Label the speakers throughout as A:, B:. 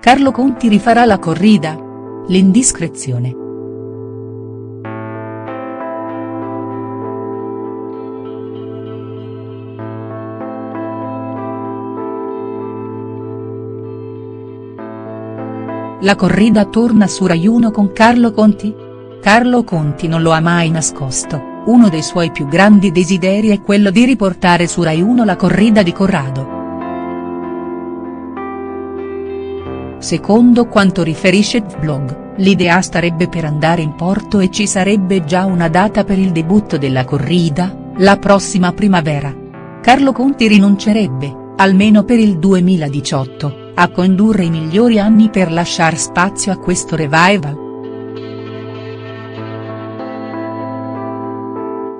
A: Carlo Conti rifarà la corrida? L'indiscrezione. La corrida torna su Rai 1 con Carlo Conti? Carlo Conti non lo ha mai nascosto, uno dei suoi più grandi desideri è quello di riportare su Rai 1 la corrida di Corrado. Secondo quanto riferisce Vlog, l'idea starebbe per andare in porto e ci sarebbe già una data per il debutto della corrida, la prossima primavera. Carlo Conti rinuncerebbe, almeno per il 2018 a condurre i migliori anni per lasciar spazio a questo revival?.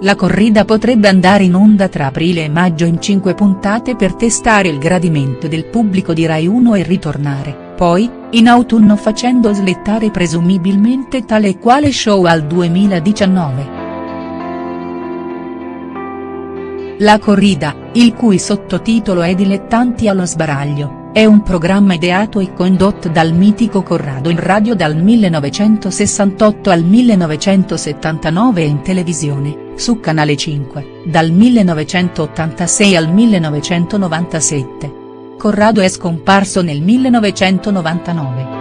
A: La corrida potrebbe andare in onda tra aprile e maggio in cinque puntate per testare il gradimento del pubblico di Rai 1 e ritornare, poi, in autunno facendo slettare presumibilmente tale e quale show al 2019. La corrida, il cui sottotitolo è Dilettanti allo sbaraglio è un programma ideato e condotto dal mitico Corrado in radio dal 1968 al 1979 e in televisione, su Canale 5, dal 1986 al 1997. Corrado è scomparso nel 1999.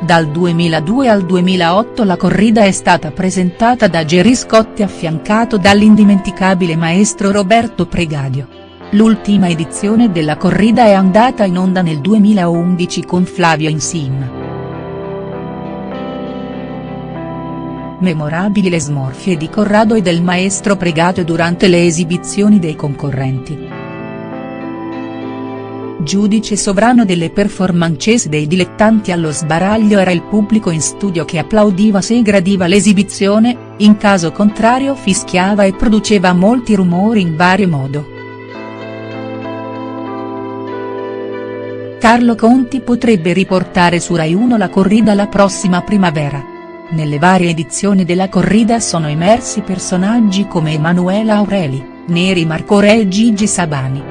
A: Dal 2002 al 2008 la corrida è stata presentata da Gerry Scotti affiancato dall'indimenticabile maestro Roberto Pregadio. L'ultima edizione della corrida è andata in onda nel 2011 con Flavio Insin. Memorabili le smorfie di Corrado e del maestro Pregadio durante le esibizioni dei concorrenti giudice sovrano delle performances dei dilettanti allo sbaraglio era il pubblico in studio che applaudiva se gradiva l'esibizione, in caso contrario fischiava e produceva molti rumori in vario modo. Carlo Conti potrebbe riportare su Rai 1 la corrida la prossima primavera. Nelle varie edizioni della corrida sono emersi personaggi come Emanuela Aureli, Neri Marco Re e Gigi Sabani.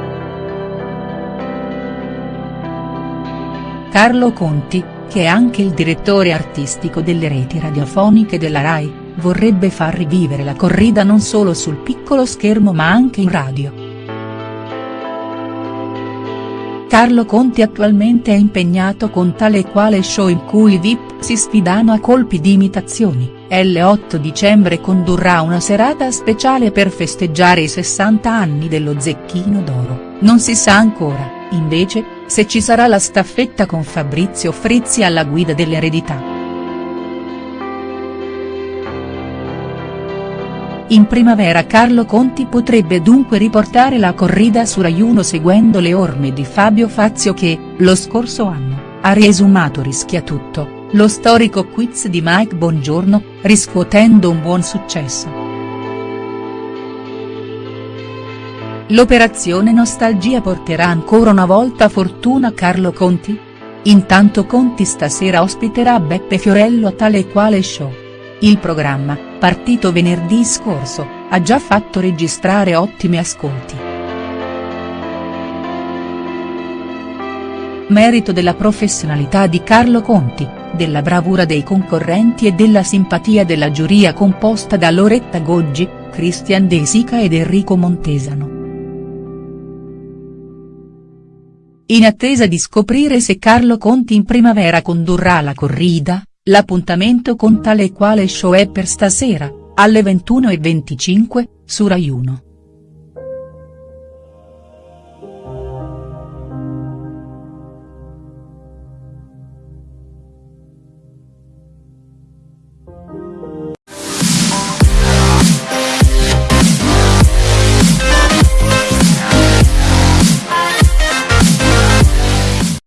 A: Carlo Conti, che è anche il direttore artistico delle reti radiofoniche della RAI, vorrebbe far rivivere la corrida non solo sul piccolo schermo ma anche in radio. Carlo Conti attualmente è impegnato con tale e quale show in cui i VIP si sfidano a colpi di imitazioni, l'8 dicembre condurrà una serata speciale per festeggiare i 60 anni dello Zecchino d'Oro, non si sa ancora, invece, se ci sarà la staffetta con Fabrizio Frizzi alla guida dell'eredità. In primavera Carlo Conti potrebbe dunque riportare la corrida su Rai 1 seguendo le orme di Fabio Fazio che, lo scorso anno, ha riesumato Rischia tutto, lo storico quiz di Mike Bongiorno, riscuotendo un buon successo. L'operazione Nostalgia porterà ancora una volta fortuna a Carlo Conti? Intanto Conti stasera ospiterà Beppe Fiorello a tale e quale show. Il programma, partito venerdì scorso, ha già fatto registrare ottimi ascolti. Merito della professionalità di Carlo Conti, della bravura dei concorrenti e della simpatia della giuria composta da Loretta Goggi, Christian De Sica ed Enrico Montesano. In attesa di scoprire se Carlo Conti in primavera condurrà la corrida, l'appuntamento con tale e quale show è per stasera, alle 21.25, su Rai 1.